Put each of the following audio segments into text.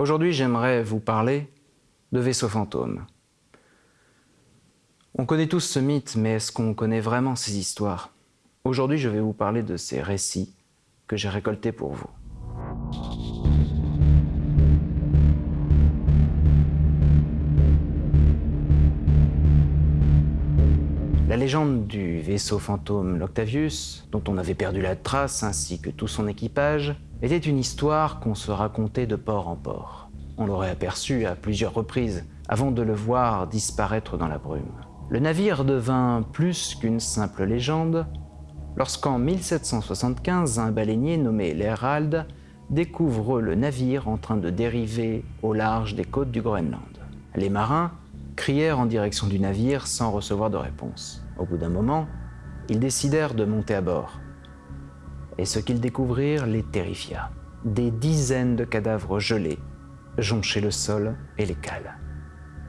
Aujourd'hui, j'aimerais vous parler de vaisseaux fantômes. On connaît tous ce mythe, mais est-ce qu'on connaît vraiment ces histoires? Aujourd'hui, je vais vous parler de ces récits que j'ai récoltés pour vous. La légende du vaisseau fantôme l'Octavius, dont on avait perdu la trace ainsi que tout son équipage, était une histoire qu'on se racontait de port en port. On l'aurait aperçu à plusieurs reprises avant de le voir disparaître dans la brume. Le navire devint plus qu'une simple légende lorsqu'en 1775, un baleinier nommé l'Herald découvre le navire en train de dériver au large des côtes du Groenland. Les marins crièrent en direction du navire sans recevoir de réponse. Au bout d'un moment, ils décidèrent de monter à bord et ce qu'ils découvrirent les terrifia. Des dizaines de cadavres gelés jonchaient le sol et les cales.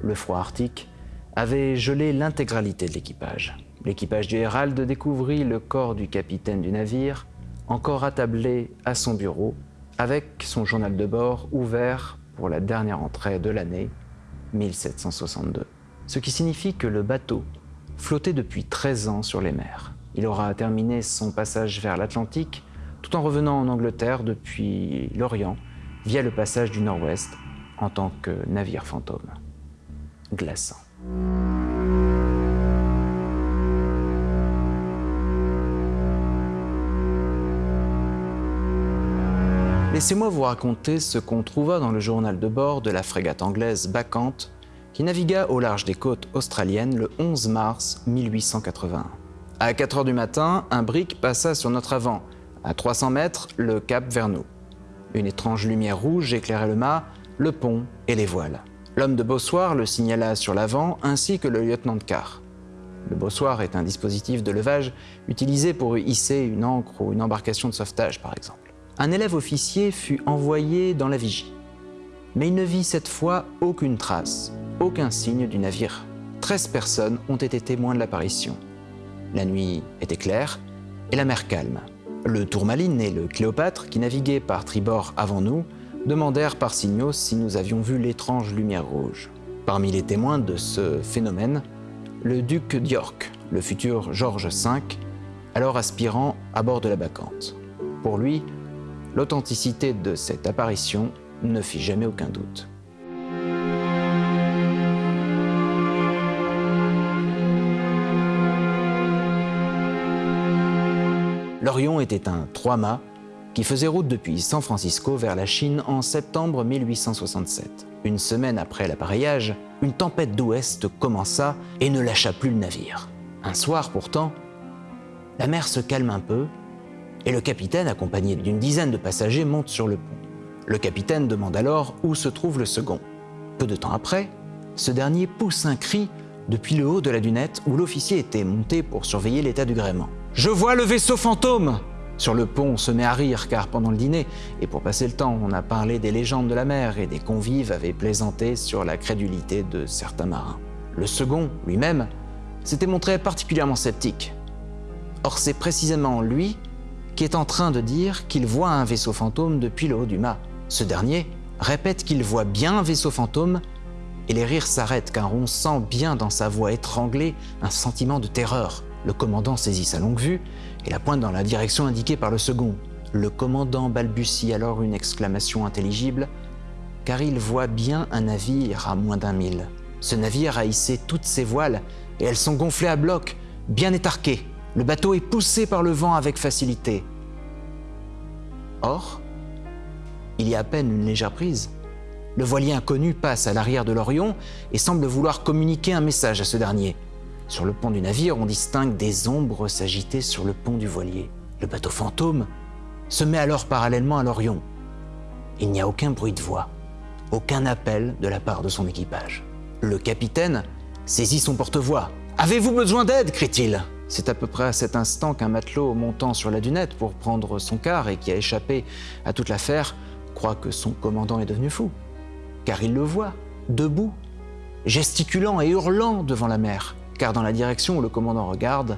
Le froid arctique avait gelé l'intégralité de l'équipage. L'équipage du Herald découvrit le corps du capitaine du navire, encore attablé à son bureau, avec son journal de bord ouvert pour la dernière entrée de l'année 1762. Ce qui signifie que le bateau flottait depuis 13 ans sur les mers. Il aura terminé son passage vers l'Atlantique tout en revenant en Angleterre depuis l'Orient via le passage du Nord-Ouest en tant que navire fantôme. Glaçant. Laissez-moi vous raconter ce qu'on trouva dans le journal de bord de la frégate anglaise Bacchante qui navigua au large des côtes australiennes le 11 mars 1881. À 4 heures du matin, un brick passa sur notre avant. À 300 mètres, le cap vers nous. Une étrange lumière rouge éclairait le mât, le pont et les voiles. L'homme de bossoir le signala sur l'avant ainsi que le lieutenant de quart. Le bossoir est un dispositif de levage utilisé pour hisser une ancre ou une embarcation de sauvetage par exemple. Un élève officier fut envoyé dans la vigie. Mais il ne vit cette fois aucune trace, aucun signe du navire. 13 personnes ont été témoins de l'apparition. La nuit était claire et la mer calme. Le Tourmaline et le Cléopâtre, qui naviguaient par tribord avant nous, demandèrent par signaux si nous avions vu l'étrange lumière rouge. Parmi les témoins de ce phénomène, le duc d'York, le futur George V, alors aspirant à bord de la Bacchante. Pour lui, l'authenticité de cette apparition ne fit jamais aucun doute. Était un trois-mâts qui faisait route depuis San Francisco vers la Chine en septembre 1867. Une semaine après l'appareillage, une tempête d'ouest commença et ne lâcha plus le navire. Un soir pourtant, la mer se calme un peu et le capitaine, accompagné d'une dizaine de passagers, monte sur le pont. Le capitaine demande alors où se trouve le second. Peu de temps après, ce dernier pousse un cri depuis le haut de la dunette où l'officier était monté pour surveiller l'état du gréement. Je vois le vaisseau fantôme Sur le pont, on se met à rire car pendant le dîner, et pour passer le temps, on a parlé des légendes de la mer et des convives avaient plaisanté sur la crédulité de certains marins. Le second, lui-même, s'était montré particulièrement sceptique. Or c'est précisément lui qui est en train de dire qu'il voit un vaisseau fantôme depuis le haut du mât. Ce dernier répète qu'il voit bien un vaisseau fantôme et les rires s'arrêtent car on sent bien dans sa voix étranglée un sentiment de terreur. Le commandant saisit sa longue vue et la pointe dans la direction indiquée par le second. Le commandant balbutie alors une exclamation intelligible, car il voit bien un navire à moins d'un mille. Ce navire a hissé toutes ses voiles et elles sont gonflées à bloc, bien étarquées. Le bateau est poussé par le vent avec facilité. Or, il y a à peine une légère prise. Le voilier inconnu passe à l'arrière de l'Orion et semble vouloir communiquer un message à ce dernier. Sur le pont du navire, on distingue des ombres s'agiter sur le pont du voilier. Le bateau fantôme se met alors parallèlement à l'Orion. Il n'y a aucun bruit de voix, aucun appel de la part de son équipage. Le capitaine saisit son porte-voix. Avez-vous besoin d'aide? crie-t-il. C'est à peu près à cet instant qu'un matelot montant sur la dunette pour prendre son quart et qui a échappé à toute l'affaire croit que son commandant est devenu fou. Car il le voit, debout, gesticulant et hurlant devant la mer car dans la direction où le commandant regarde,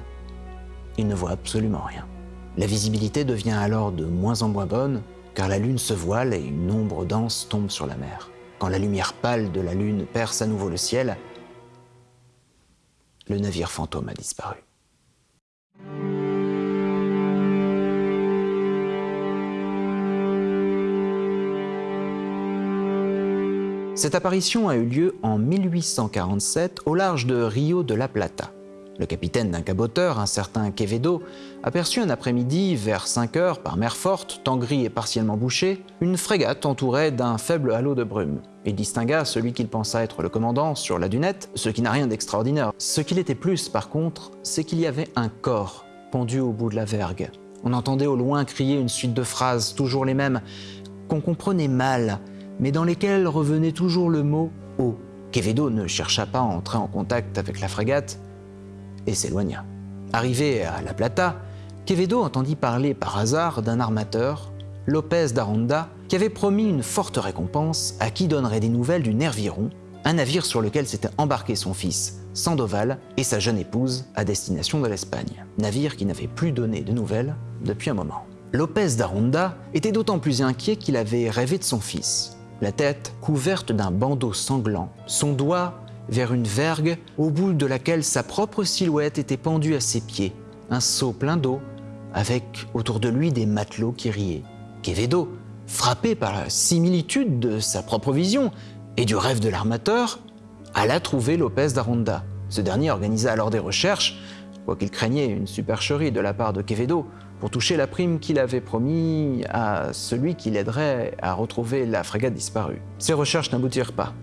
il ne voit absolument rien. La visibilité devient alors de moins en moins bonne car la lune se voile et une ombre dense tombe sur la mer. Quand la lumière pâle de la lune perce à nouveau le ciel, le navire fantôme a disparu. Cette apparition a eu lieu en 1847 au large de Rio de la Plata. Le capitaine d'un caboteur, un certain Quevedo, aperçut un après-midi, vers 5 heures, par mer forte, temps gris et partiellement bouché, une frégate entourée d'un faible halo de brume. Il distingua celui qu'il pensa être le commandant sur la dunette, ce qui n'a rien d'extraordinaire. Ce qu'il était plus, par contre, c'est qu'il y avait un corps pendu au bout de la vergue. On entendait au loin crier une suite de phrases, toujours les mêmes, qu'on comprenait mal, mais dans lesquelles revenait toujours le mot « eau ». Quevedo ne chercha pas à entrer en contact avec la frégate, et s'éloigna. Arrivé à La Plata, Quevedo entendit parler par hasard d'un armateur, Lopez d'Aronda, qui avait promis une forte récompense à qui donnerait des nouvelles du Nerviron, un navire sur lequel s'était embarqué son fils, Sandoval, et sa jeune épouse à destination de l'Espagne. Navire qui n'avait plus donné de nouvelles depuis un moment. Lopez d'Aronda était d'autant plus inquiet qu'il avait rêvé de son fils, la tête couverte d'un bandeau sanglant, son doigt vers une vergue au bout de laquelle sa propre silhouette était pendue à ses pieds, un seau plein d'eau, avec autour de lui des matelots qui riaient. Quevedo, frappé par la similitude de sa propre vision et du rêve de l'armateur, alla trouver Lopez d'Aronda. Ce dernier organisa alors des recherches, quoiqu'il craignait une supercherie de la part de Quevedo, pour toucher la prime qu'il avait promis à celui qui l'aiderait à retrouver la frégate disparue. Ces recherches n'aboutirent pas.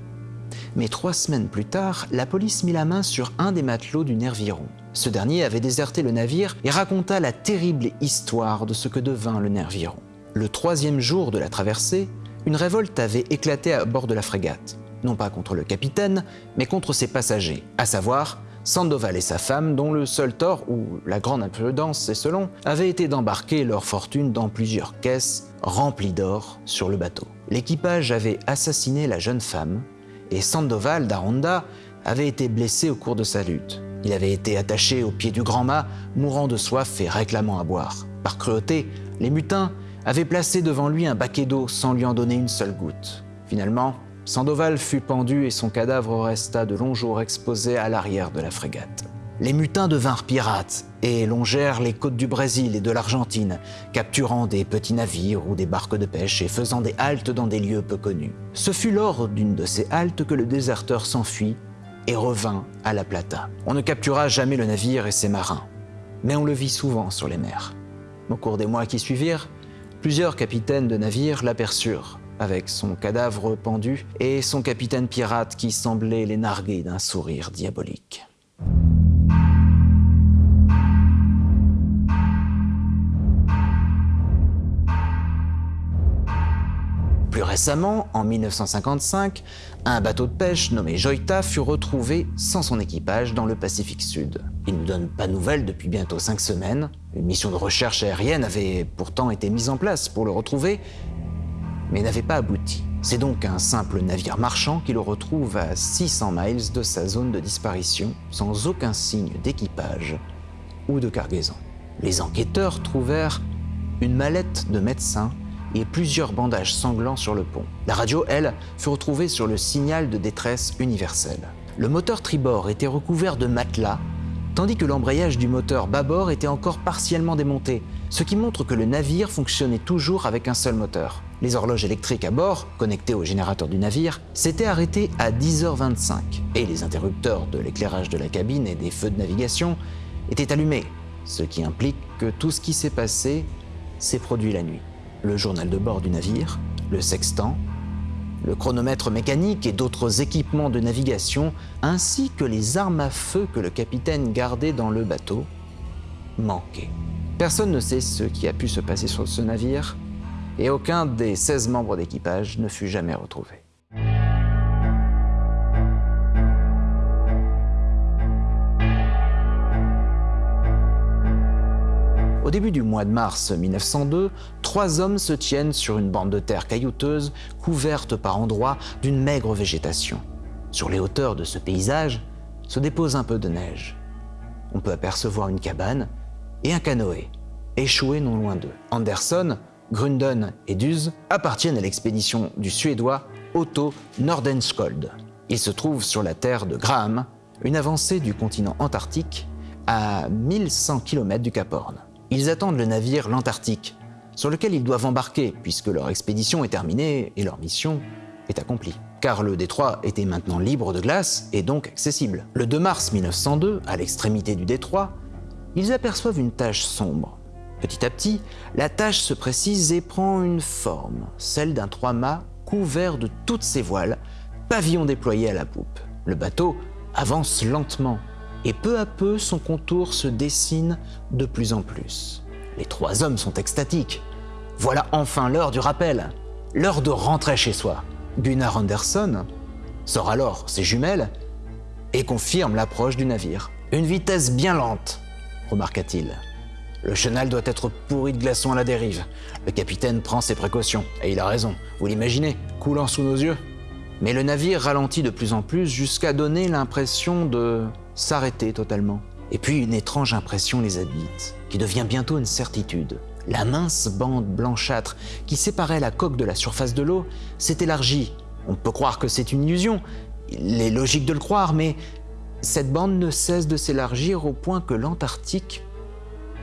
Mais trois semaines plus tard, la police mit la main sur un des matelots du Nerviron. Ce dernier avait déserté le navire et raconta la terrible histoire de ce que devint le Nerviron. Le troisième jour de la traversée, une révolte avait éclaté à bord de la frégate. Non pas contre le capitaine, mais contre ses passagers, à savoir Sandoval et sa femme, dont le seul tort, ou la grande imprudence c'est selon, avait été d'embarquer leur fortune dans plusieurs caisses remplies d'or sur le bateau. L'équipage avait assassiné la jeune femme et Sandoval d'Aronda avait été blessé au cours de sa lutte. Il avait été attaché au pied du grand mât, mourant de soif et réclamant à boire. Par cruauté, les mutins avaient placé devant lui un baquet d'eau sans lui en donner une seule goutte. Finalement, Sandoval fut pendu et son cadavre resta de longs jours exposé à l'arrière de la frégate les mutins devinrent pirates et longèrent les côtes du Brésil et de l'Argentine, capturant des petits navires ou des barques de pêche et faisant des haltes dans des lieux peu connus. Ce fut lors d'une de ces haltes que le déserteur s'enfuit et revint à La Plata. On ne captura jamais le navire et ses marins, mais on le vit souvent sur les mers. Au cours des mois qui suivirent, plusieurs capitaines de navires l'aperçurent, avec son cadavre pendu et son capitaine pirate qui semblait les narguer d'un sourire diabolique. Plus récemment, en 1955, un bateau de pêche nommé Joita fut retrouvé sans son équipage dans le Pacifique Sud. Il ne donne pas de nouvelles depuis bientôt cinq semaines. Une mission de recherche aérienne avait pourtant été mise en place pour le retrouver, mais n'avait pas abouti. C'est donc un simple navire marchand qui le retrouve à 600 miles de sa zone de disparition, sans aucun signe d'équipage ou de cargaison. Les enquêteurs trouvèrent une mallette de médecin et plusieurs bandages sanglants sur le pont. La radio, elle, fut retrouvée sur le signal de détresse universel. Le moteur tribord était recouvert de matelas, tandis que l'embrayage du moteur bâbord était encore partiellement démonté, ce qui montre que le navire fonctionnait toujours avec un seul moteur. Les horloges électriques à bord, connectées au générateur du navire, s'étaient arrêtées à 10h25 et les interrupteurs de l'éclairage de la cabine et des feux de navigation étaient allumés, ce qui implique que tout ce qui s'est passé s'est produit la nuit le journal de bord du navire, le sextant, le chronomètre mécanique et d'autres équipements de navigation, ainsi que les armes à feu que le capitaine gardait dans le bateau, manquaient. Personne ne sait ce qui a pu se passer sur ce navire, et aucun des 16 membres d'équipage ne fut jamais retrouvé. Au début du mois de mars 1902, trois hommes se tiennent sur une bande de terre caillouteuse, couverte par endroits d'une maigre végétation. Sur les hauteurs de ce paysage se dépose un peu de neige. On peut apercevoir une cabane et un canoë, échoué non loin d'eux. Anderson, Grunden et Duz, appartiennent à l'expédition du Suédois Otto Nordenskjöld. Il se trouve sur la terre de Graham, une avancée du continent antarctique à 1100 km du Cap Horn. Ils attendent le navire l'Antarctique, sur lequel ils doivent embarquer puisque leur expédition est terminée et leur mission est accomplie. Car le détroit était maintenant libre de glace et donc accessible. Le 2 mars 1902, à l'extrémité du détroit, ils aperçoivent une tache sombre. Petit à petit, la tache se précise et prend une forme, celle d'un trois-mâts couvert de toutes ses voiles, pavillon déployé à la poupe. Le bateau avance lentement et peu à peu son contour se dessine de plus en plus. Les trois hommes sont extatiques. Voilà enfin l'heure du rappel, l'heure de rentrer chez soi. Gunnar Anderson sort alors ses jumelles et confirme l'approche du navire. Une vitesse bien lente, remarqua-t-il. Le chenal doit être pourri de glaçons à la dérive. Le capitaine prend ses précautions, et il a raison, vous l'imaginez, coulant sous nos yeux. Mais le navire ralentit de plus en plus jusqu'à donner l'impression de s'arrêter totalement. Et puis une étrange impression les habite, qui devient bientôt une certitude. La mince bande blanchâtre qui séparait la coque de la surface de l'eau s'est élargie. On peut croire que c'est une illusion, il est logique de le croire, mais cette bande ne cesse de s'élargir au point que l'Antarctique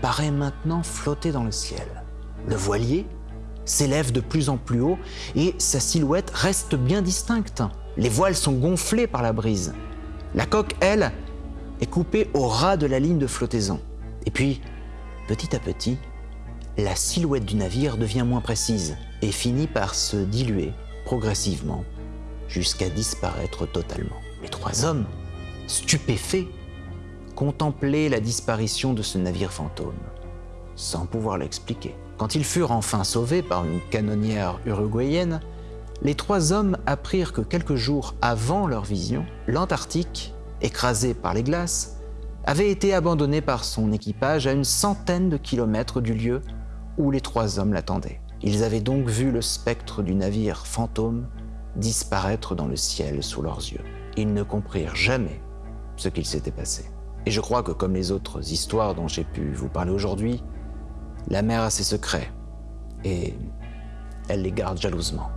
paraît maintenant flotter dans le ciel. Le voilier s'élève de plus en plus haut et sa silhouette reste bien distincte. Les voiles sont gonflées par la brise. La coque, elle, est coupée au ras de la ligne de flottaison. Et puis, petit à petit, la silhouette du navire devient moins précise et finit par se diluer progressivement jusqu'à disparaître totalement. Les trois hommes, stupéfaits, contemplaient la disparition de ce navire fantôme, sans pouvoir l'expliquer. Quand ils furent enfin sauvés par une canonnière uruguayenne, les trois hommes apprirent que quelques jours avant leur vision, l'Antarctique, écrasé par les glaces, avait été abandonné par son équipage à une centaine de kilomètres du lieu où les trois hommes l'attendaient. Ils avaient donc vu le spectre du navire fantôme disparaître dans le ciel sous leurs yeux. Ils ne comprirent jamais ce qu'il s'était passé. Et je crois que comme les autres histoires dont j'ai pu vous parler aujourd'hui, la mer a ses secrets et elle les garde jalousement.